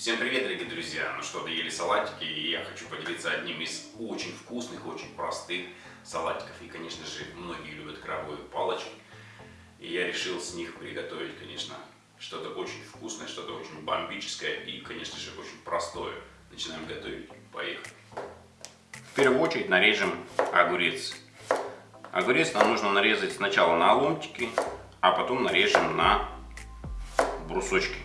Всем привет, дорогие друзья! Ну что, доели салатики, и я хочу поделиться одним из очень вкусных, очень простых салатиков. И, конечно же, многие любят крабовые палочки. И я решил с них приготовить, конечно, что-то очень вкусное, что-то очень бомбическое и, конечно же, очень простое. Начинаем готовить. Поехали! В первую очередь нарежем огурец. Огурец нам нужно нарезать сначала на ломтики, а потом нарежем на брусочки.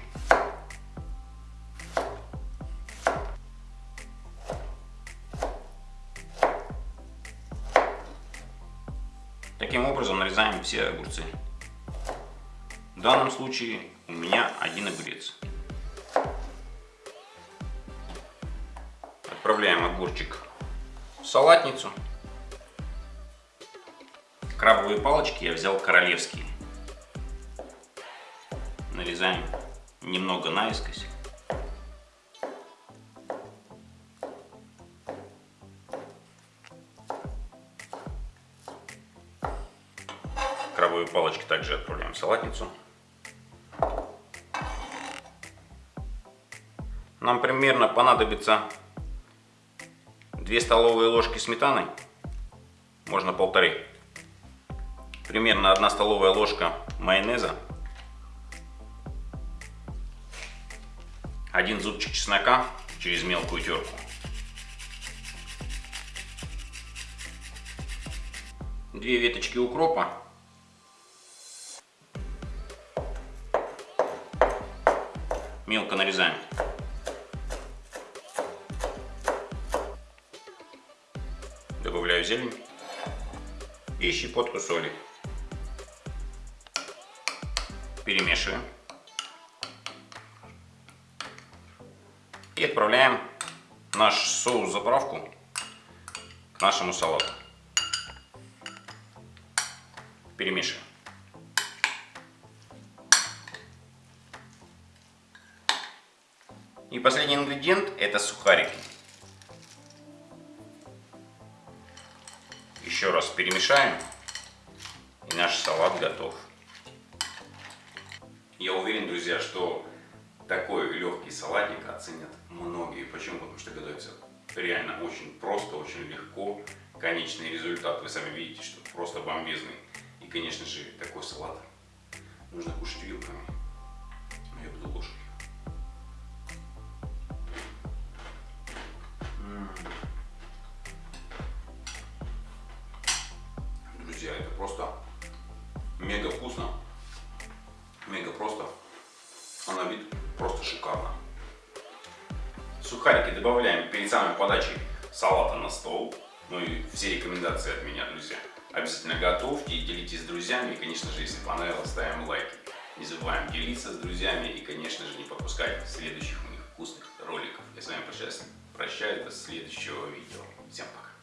Таким образом нарезаем все огурцы. В данном случае у меня один огурец. Отправляем огурчик в салатницу. Крабовые палочки я взял королевские. Нарезаем немного наискось. Крабовые палочки также отправляем в салатницу. Нам примерно понадобится 2 столовые ложки сметаны, можно полторы. Примерно 1 столовая ложка майонеза. Один зубчик чеснока через мелкую терку. Две веточки укропа мелко нарезаем. Добавляю зелень и щепотку соли. Перемешиваем. И отправляем наш соус-заправку к нашему салату. Перемешиваем. И последний ингредиент это сухарики. Еще раз перемешаем и наш салат готов. Я уверен, друзья, что такой легкий салатик оценят многие. Почему? Потому что готовится реально очень просто, очень легко. Конечный результат вы сами видите, что просто бомбезный. И, конечно же, такой салат нужно кушать вилками. Но я буду ложкой. Друзья, это просто мега вкусно, мега просто, а на вид просто шикарно. Сухарики добавляем перед самой подачей салата на стол. Ну и все рекомендации от меня, друзья. Обязательно готовьте и делитесь с друзьями. И, конечно же, если понравилось, ставим лайки. Не забываем делиться с друзьями и, конечно же, не пропускать следующих у них вкусных роликов. Я с вами прощаюсь, прощаюсь до следующего видео. Всем пока.